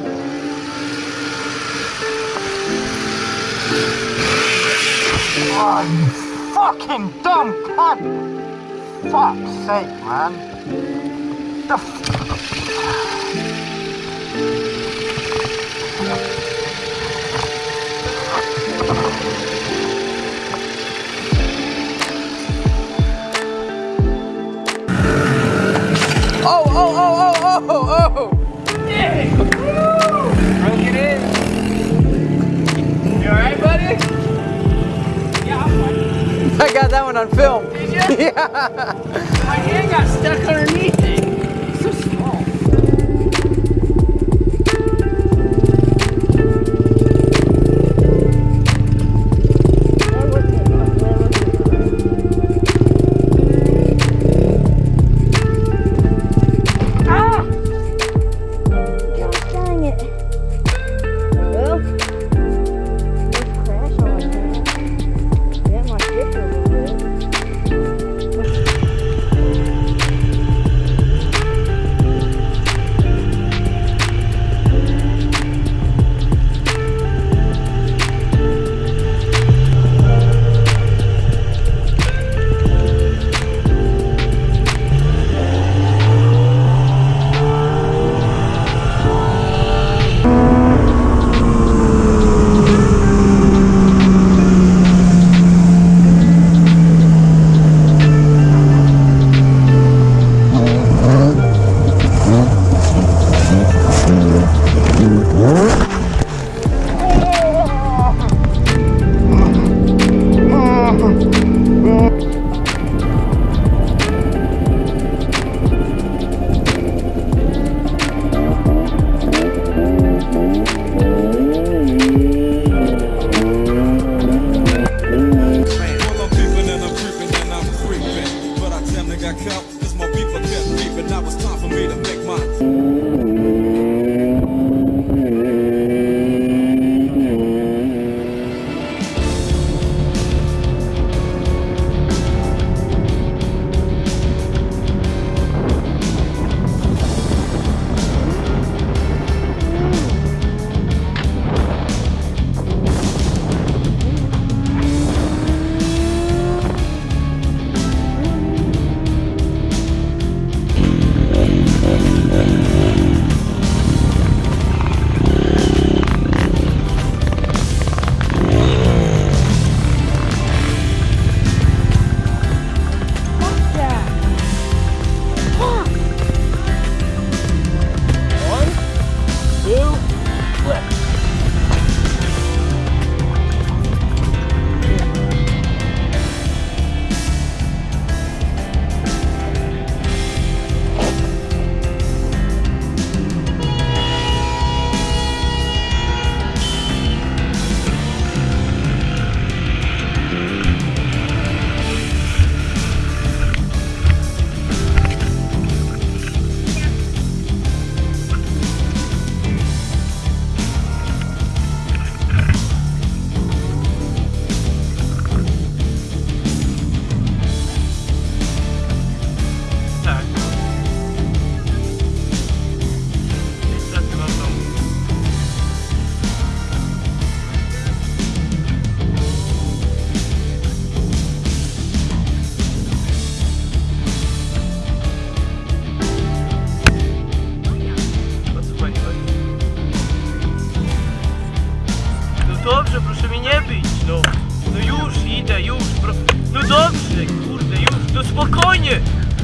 Oh, you fucking dumb cunt! Fuck's sake, man. The Oh, oh, oh, oh, oh, oh! oh. Yeah! I got that one on film. Yeah. My hand got stuck underneath.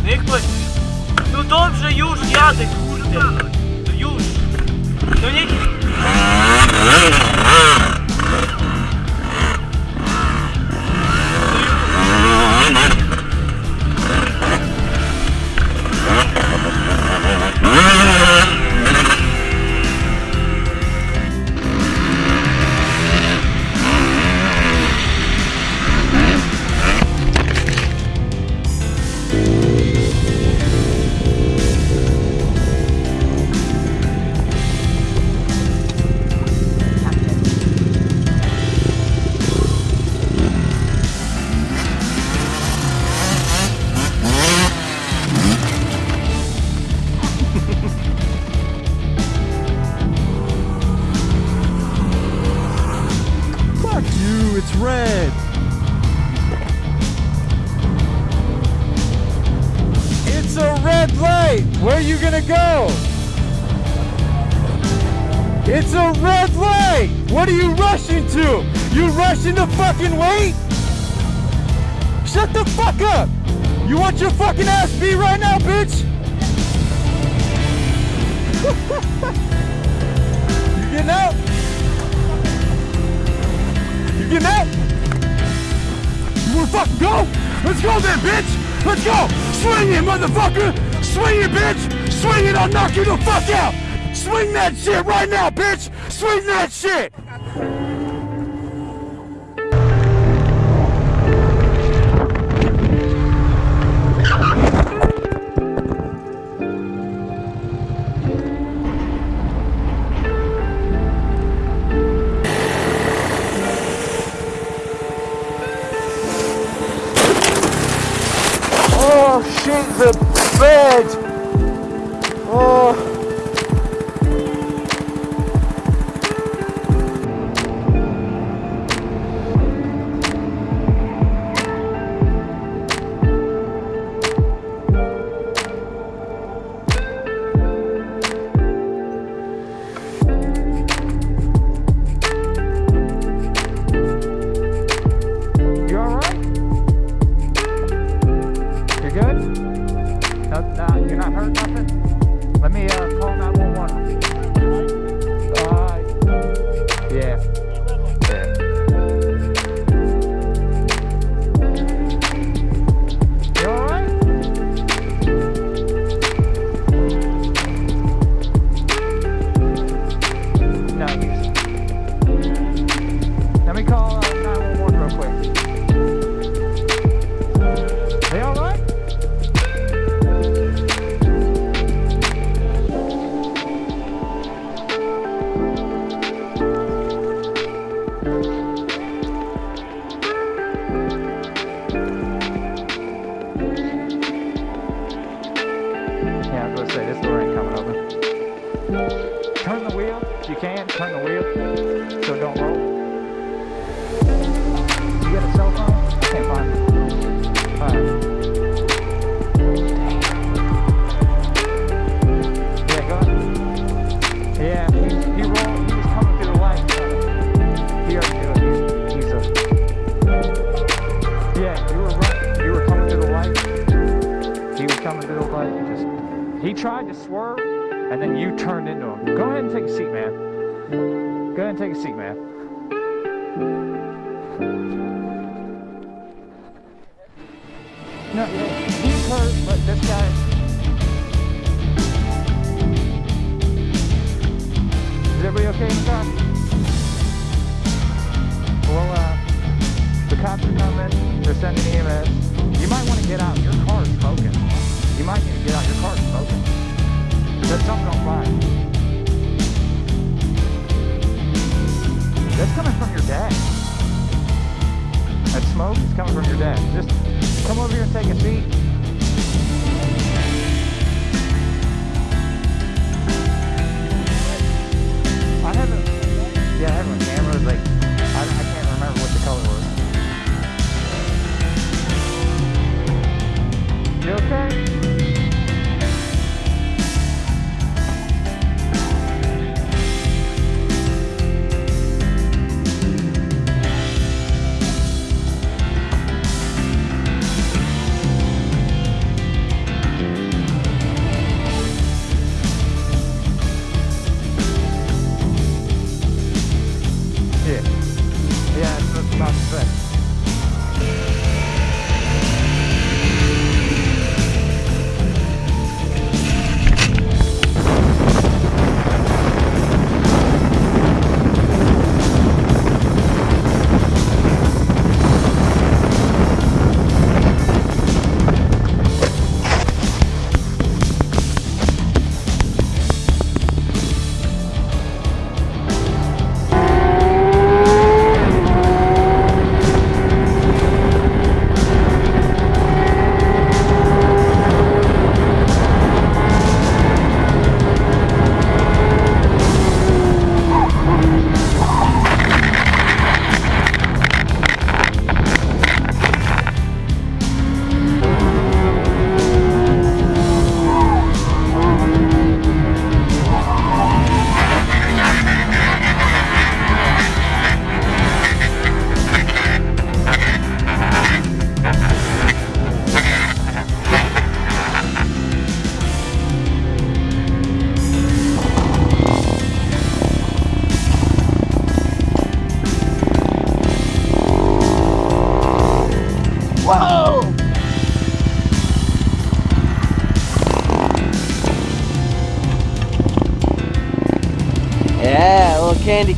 Rychłe. No dobrze, już jadę, kurde. No już. No nie... It's a red light. What are you rushing to? You rushing to fucking wait? Shut the fuck up. You want your fucking ass beat right now, bitch? you getting out? You getting out? You wanna fucking go? Let's go then, bitch! Let's go! Swing it, motherfucker! Swing it, bitch! Swing it, I'll knock you the fuck out! Swing that shit right now, bitch! Swing that shit! You were coming through the light. He was coming through the light. You just. He tried to swerve, and then you turned into him. Go ahead and take a seat, man. Go ahead and take a seat, man. No, he's hurt, but this guy. Is everybody okay in cops are coming. They're sending EMS. You might want to get out. Your car's smoking. You might need to get out. Your car's smoking. There's something on fire. That's coming from your dad. That smoke is coming from your dad. Just come over here and take a seat. I haven't. Yeah, I have a camera. Like,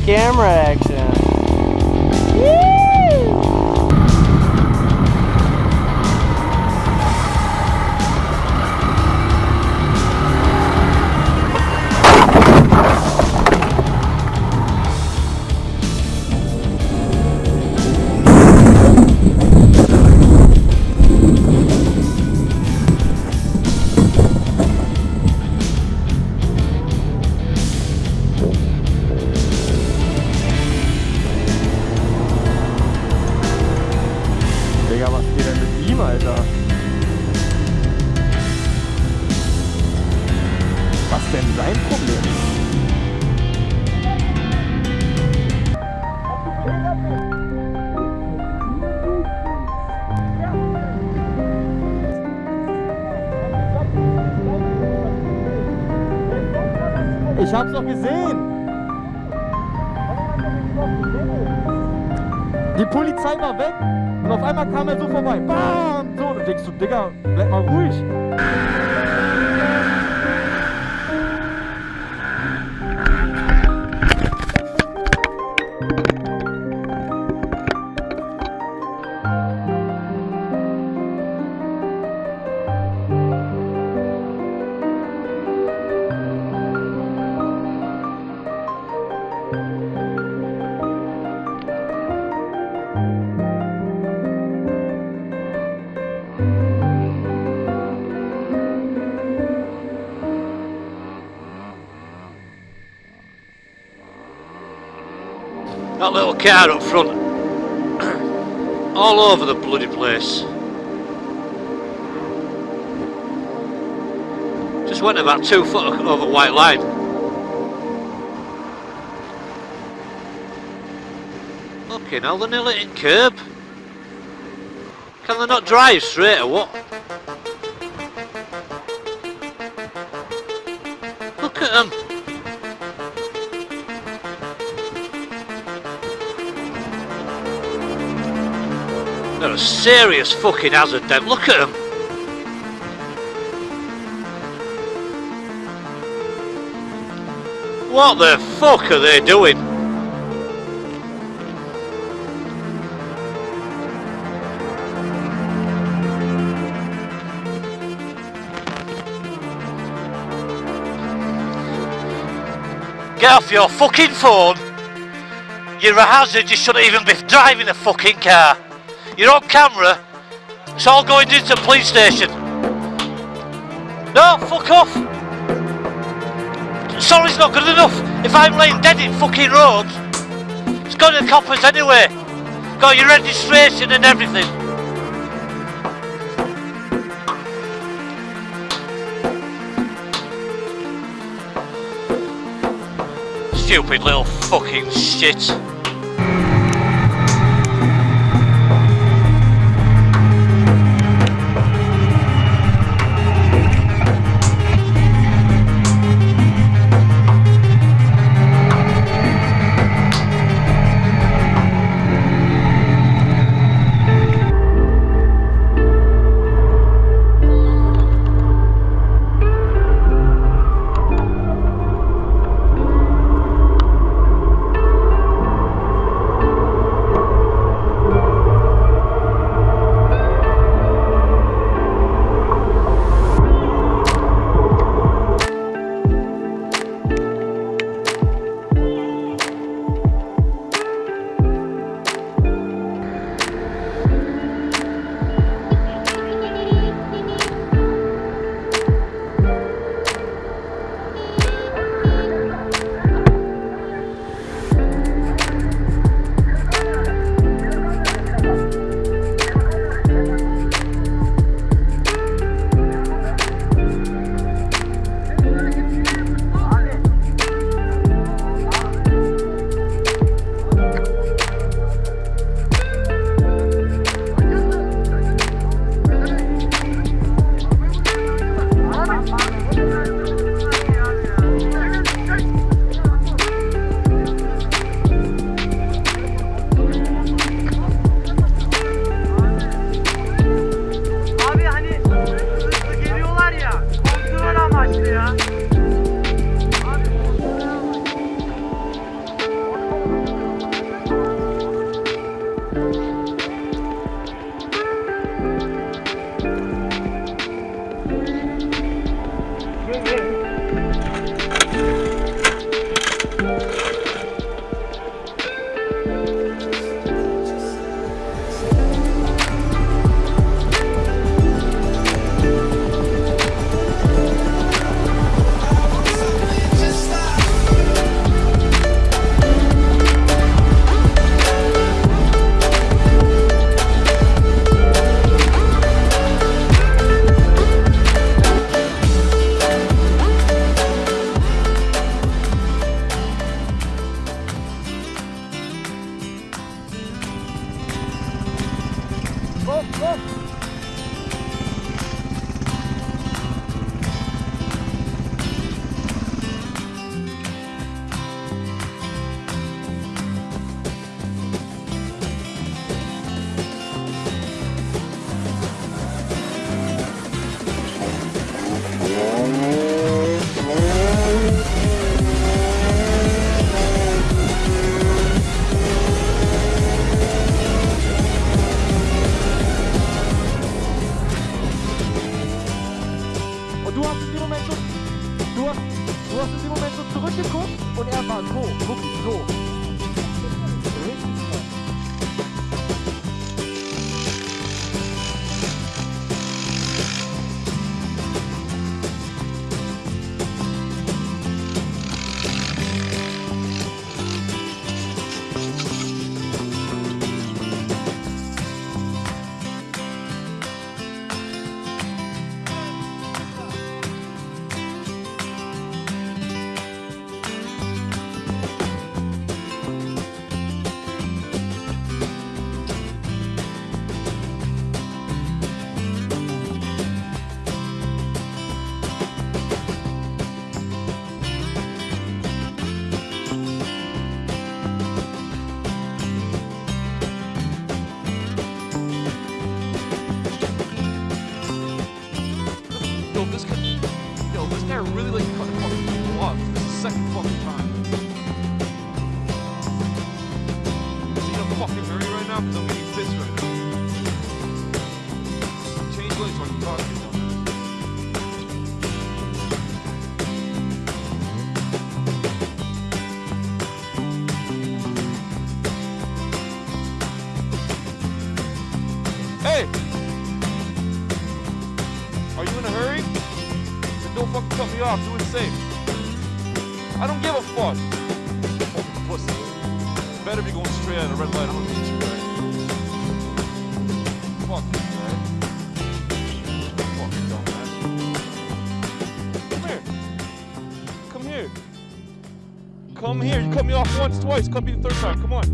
camera hab's doch gesehen! Die Polizei war weg und auf einmal kam er so vorbei. Bam! So, und denkst du, Digga, bleib mal ruhig. That little car up front, all over the bloody place. Just went about two foot over white line. Okay, now they're nearly in curb. Can they not drive straight or what? A serious fucking hazard them. Look at them. What the fuck are they doing? Get off your fucking phone. You're a hazard, you shouldn't even be driving a fucking car. You're on camera. It's all going into the police station. No, fuck off. Sorry's not good enough. If I'm laying dead in fucking roads, it's going to the coppers anyway. Got your registration and everything. Stupid little fucking shit. You. Hey! Are you in a hurry? Don't fucking cut me off. Do it safe. I don't give a fuck. Fucking pussy. Better be going straight at a red light. Come here. You cut me off once, twice. Cut me the third time. Come on.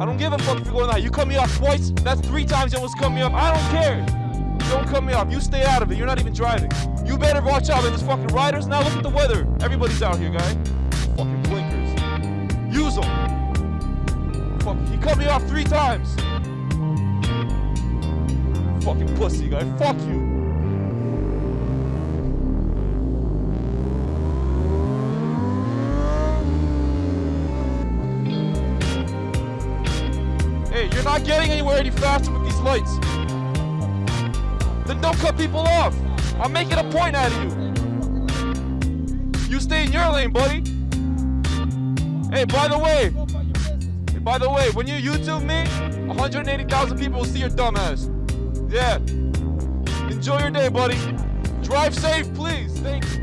I don't give a fuck if you're going out. You cut me off twice. That's three times you almost cut me off. I don't care. Don't cut me off. You stay out of it. You're not even driving. You better watch out. There's fucking riders. Now look at the weather. Everybody's out here, guy. Fucking blinkers. Use them. Cut me off three times. Fucking pussy, guy. Fuck you. Hey, you're not getting anywhere any faster with these lights. Then don't cut people off. I'm making a point out of you. You stay in your lane, buddy. Hey, by the way, by the way, when you YouTube me, 180,000 people will see your dumb ass. Yeah. Enjoy your day, buddy. Drive safe, please. Thank you.